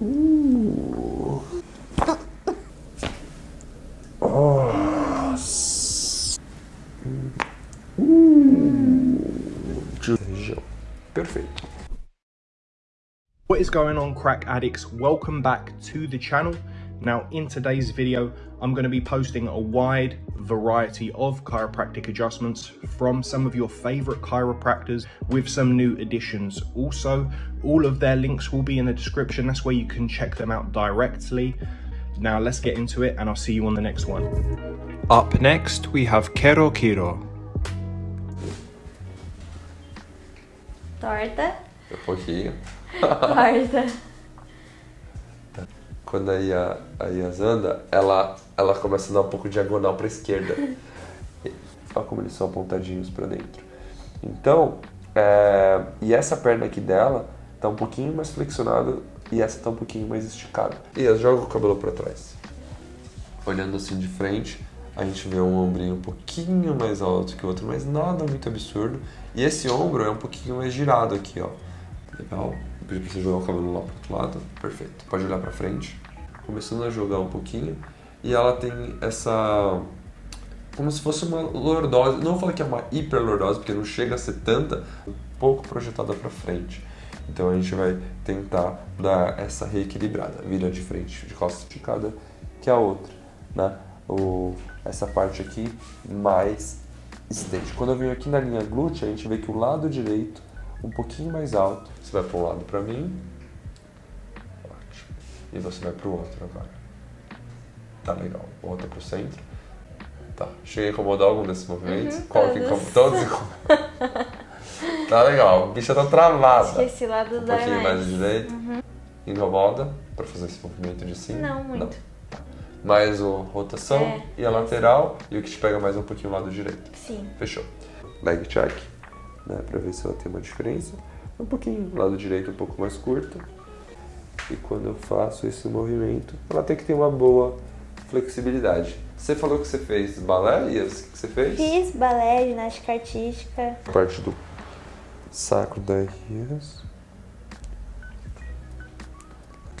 Uh. Perfeito. What is going on crack addicts? Welcome back to the channel. Now in today's video, I'm going to be posting a wide variety of chiropractic adjustments from some of your favorite chiropractors with some new additions. Also, all of their links will be in the description. That's where you can check them out directly. Now let's get into it and I'll see you on the next one. Up next, we have Kero Kiro. Torta. Pouquinho. Torta. Quando a Ia, a anda, ela, ela começa a dar um pouco diagonal para a esquerda. Olha como eles são apontadinhos para dentro. Então, é, e essa perna aqui dela tá um pouquinho mais flexionada e essa tá um pouquinho mais esticada. Ias, joga o cabelo para trás. Olhando assim de frente, a gente vê um ombrinho um pouquinho mais alto que o outro, mas nada muito absurdo. E esse ombro é um pouquinho mais girado aqui, ó. Legal. Pedir pra você jogar o cabelo lá pro outro lado. Perfeito. Pode olhar pra frente. Começando a jogar um pouquinho. E ela tem essa... Como se fosse uma lordose. Não vou falar que é uma hiperlordose, porque não chega a ser tanta. Um pouco projetada pra frente. Então a gente vai tentar dar essa reequilibrada. Vira de frente, de costas esticada, que é a outra, né? O, essa parte aqui mais estende. Quando eu venho aqui na linha glútea, a gente vê que o lado direito um pouquinho mais alto. Você vai para um lado para mim. Ótimo. E você vai para o outro agora. Tá legal. Volta para o centro. Tá. Cheguei a incomodar algum desses movimentos? Uhum, Qual que todos. incomoda? Todos Tá legal. A bicha tá travada. Esqueci lá do Um pouquinho mais mais. direita. Incomoda para fazer esse movimento de cima? Não, muito. Mais o rotação É, e a lateral e o que te pega mais um pouquinho o lado direito. Sim. Fechou. Leg check, né, pra ver se ela tem uma diferença. Um pouquinho, lado direito um pouco mais curto. E quando eu faço esse movimento, ela tem que ter uma boa flexibilidade. Você falou que você fez balé, Ias? O que você fez? Fiz balé, ginástica artística. Parte do sacro da Ias.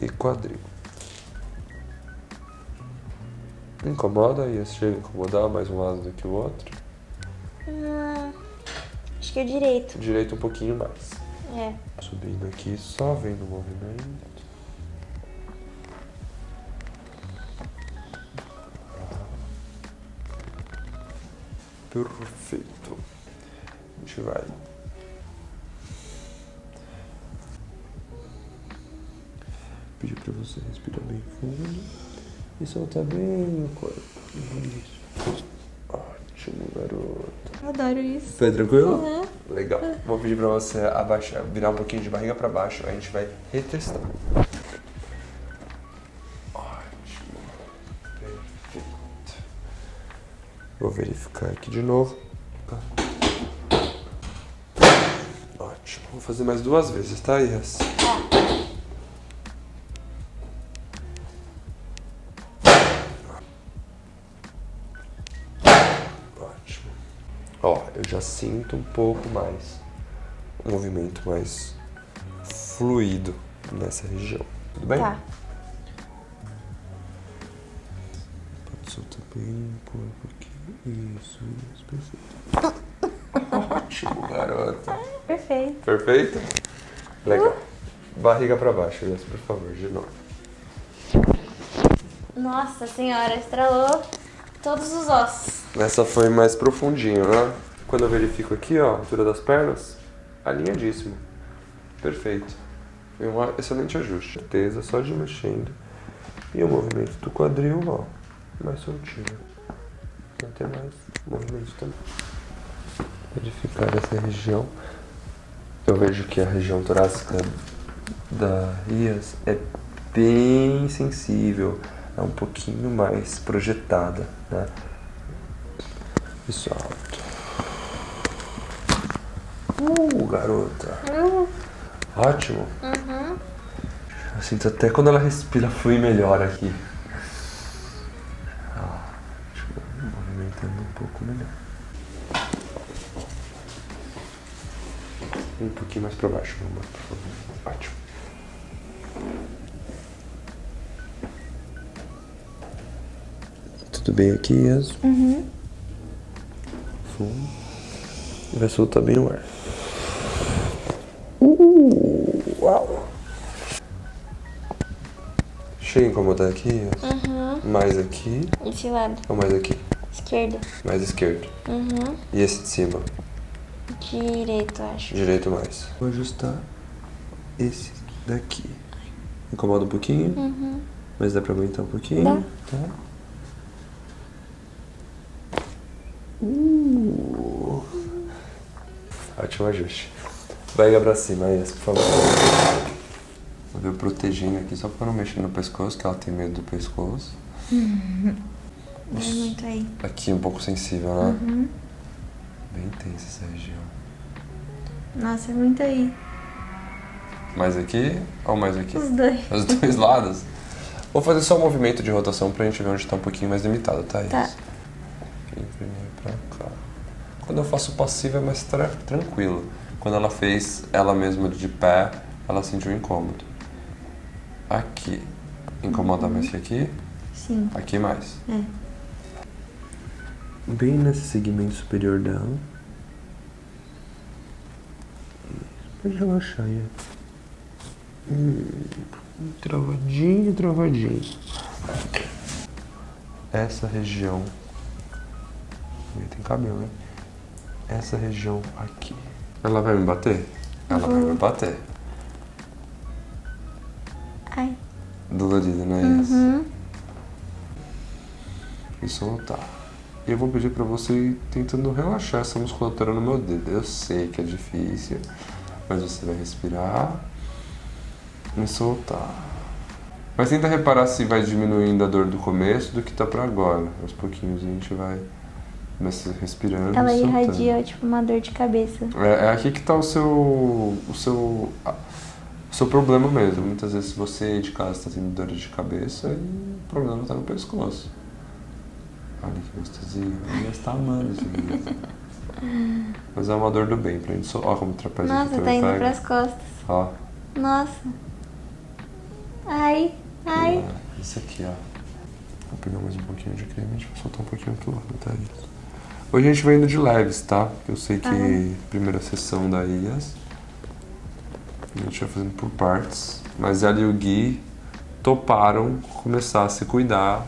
E quadril. Incomoda, Ias? Chega a incomodar mais um lado do que o outro. Hum, acho que é o direito. Direito um pouquinho mais. É. Subindo aqui, só vendo o movimento. Perfeito. A gente vai. Pedir pra você respirar bem fundo e soltar bem o corpo. Isso. Ótimo, garoto. Adoro isso. Foi tranquilo? Uhum. Legal. Vou pedir pra você abaixar, virar um pouquinho de barriga pra baixo, a gente vai retestar. Ótimo. Perfeito. Vou verificar aqui de novo. Ótimo. Vou fazer mais duas vezes, tá, Ias? Ótimo. Já sinto um pouco mais um movimento mais fluido nessa região. Tudo bem? Tá. Pode soltar bem o corpo aqui. Isso, isso, perfeito. Ótimo, garota. Perfeito. Perfeito? Legal. Barriga pra baixo, Elias, por favor, de novo. Nossa senhora, estralou todos os ossos. Essa foi mais profundinho, né? Quando eu verifico aqui, ó, a altura das pernas, alinhadíssimo. Perfeito. Foi um excelente ajuste. Certeza, só de mexendo. E o movimento do quadril, ó, mais soltinho. Vai ter mais movimento também. Verificar essa região. Eu vejo que a região torácica da Ias é bem sensível, é um pouquinho mais projetada, né? Isso alto. Uh, garota. Uhum. Ótimo. Uhum. Eu sinto até quando ela respira flui melhor aqui. Ah, Ó, movimentando um pouco melhor. Um pouquinho mais para baixo, meu amor, por favor. Ótimo. Tudo bem aqui, Yas? Uhum. Fumo. Vai soltar bem o ar. Chega a incomodar aqui? Uhum. Mais aqui Esse lado. ou mais aqui? Esquerdo. Mais esquerdo. Uhum. E esse de cima? Direito, acho. Direito mais. Vou ajustar esse daqui. Incomoda um pouquinho, Uhum. mas dá pra aguentar um pouquinho. Dá. Tá? Uh. Ótimo ajuste. Vai pra cima, Yas, por favor. Ver protegendo aqui, só pra não mexer no pescoço, que ela tem medo do pescoço. Vai muito aí. Aqui um pouco sensível, né? Uhum. Bem tensa essa região. Nossa, é muito aí. Mais aqui ou mais aqui? Os dois. Os dois lados. Vou fazer só um movimento de rotação pra gente ver onde tá um pouquinho mais limitado, tá? Tá. Aqui, primeiro pra cá. Quando eu faço passivo é mais tra- tranquilo. Quando ela fez ela mesma de pé, ela sentiu incômodo. Aqui. Incomoda mais que aqui? Sim. Aqui mais. É. Bem nesse segmento superior dela. Pode relaxar, Ian. Hum, travadinho, travadinho. Essa região. Tem cabelo, né? Essa região aqui. Ela vai me bater? Ela vai me bater. Ai. Dolorido, não é isso? Uhum. E soltar. E eu vou pedir pra você ir tentando relaxar essa musculatura no meu dedo. Eu sei que é difícil, mas você vai respirar e soltar. Mas tenta reparar se vai diminuindo a dor do começo do que tá pra agora. Aos pouquinhos a gente vai começar respirando Ela irradia, tipo, uma dor de cabeça. É, é aqui que tá o seu, o seu, o seu problema mesmo. Muitas vezes você de casa está tendo dor de cabeça e o problema tá no pescoço. Olha que gostosinho. Ela está amando vídeo. Mas é uma dor do bem pra gente. Só, ó como o trapézio Nossa, tá indo pega. pras costas. Ó. Nossa. Ai. Ai. lá, Isso aqui, ó. Vou pegar mais um pouquinho de creme e a gente vai soltar um pouquinho aqui lado, tá? Isso. Hoje a gente vai indo de leves, tá? Eu sei que Tá. primeira sessão da IAS. A gente vai fazendo por partes. Mas ela e o Gui toparam começar a se cuidar.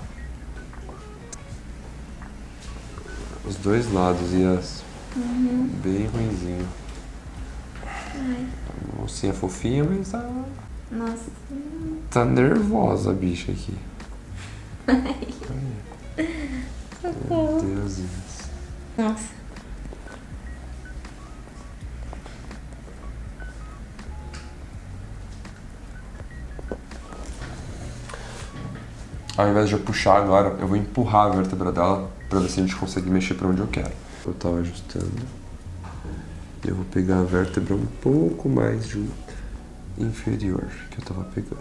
Os dois lados, IAS. Bem ruinzinho. A mocinha fofinha, mas tá, Nossa. tá nervosa a bicha aqui. Meu Deus, Ias. Nossa. Ao invés de eu puxar agora, eu vou empurrar a vértebra dela pra ver se a gente consegue mexer pra onde eu quero. Eu tava ajustando. Eu vou pegar a vértebra um pouco mais de inferior que eu tava pegando.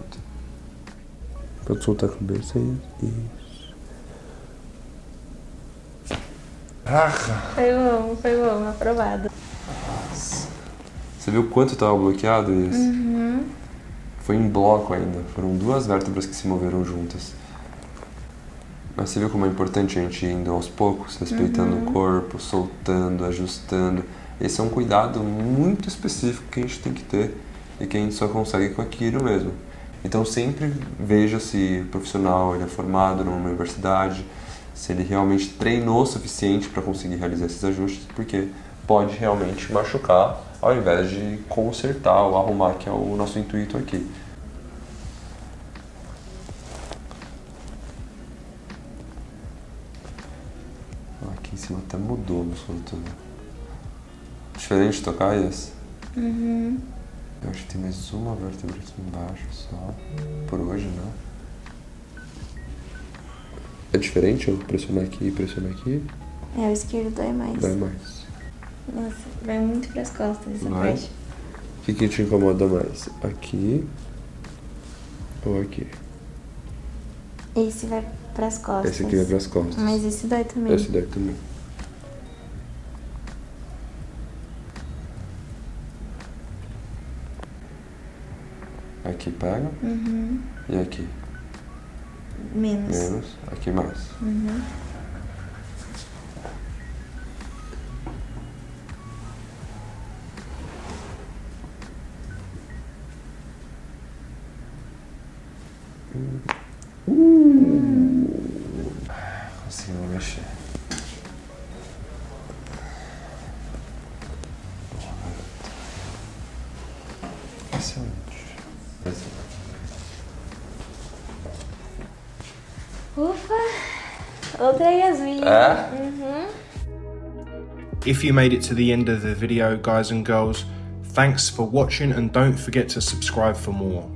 Pode soltar a cabeça aí. Isso. Ah, Foi bom, foi bom, aprovado. você viu quanto tava bloqueado isso? Uhum. Foi em bloco ainda. Foram duas vértebras que se moveram juntas. Mas você viu como é importante a gente ir indo aos poucos, respeitando o corpo, soltando, ajustando. Esse é um cuidado muito específico que a gente tem que ter e que a gente só consegue com aquilo mesmo. Então sempre veja se o profissional ele é formado numa universidade, se ele realmente treinou o suficiente para conseguir realizar esses ajustes, porque pode realmente machucar ao invés de consertar ou arrumar, que é o nosso intuito aqui. Cima até mudou a musculatura. Diferente de tocar esse? Uhum. Eu acho que tem mais uma vértebra aqui embaixo só. Por hoje, né? É diferente eu pressionar aqui e pressionar aqui? É, o esquerdo dói mais. Dói mais. Nossa, vai muito pras costas essa Vai? parte. O que, que te incomoda mais? Aqui ou aqui? Esse vai pras costas. Esse aqui vai pras costas. Mas esse dói também. Esse daí também. Aqui pega Uhum. e aqui. Menos. Menos. Aqui mais. Conseguimos mexer. Excelente. Ufa! Outra Yasmin. É? If you made it to the end of the video, guys and girls, thanks for watching and don't forget to subscribe for more.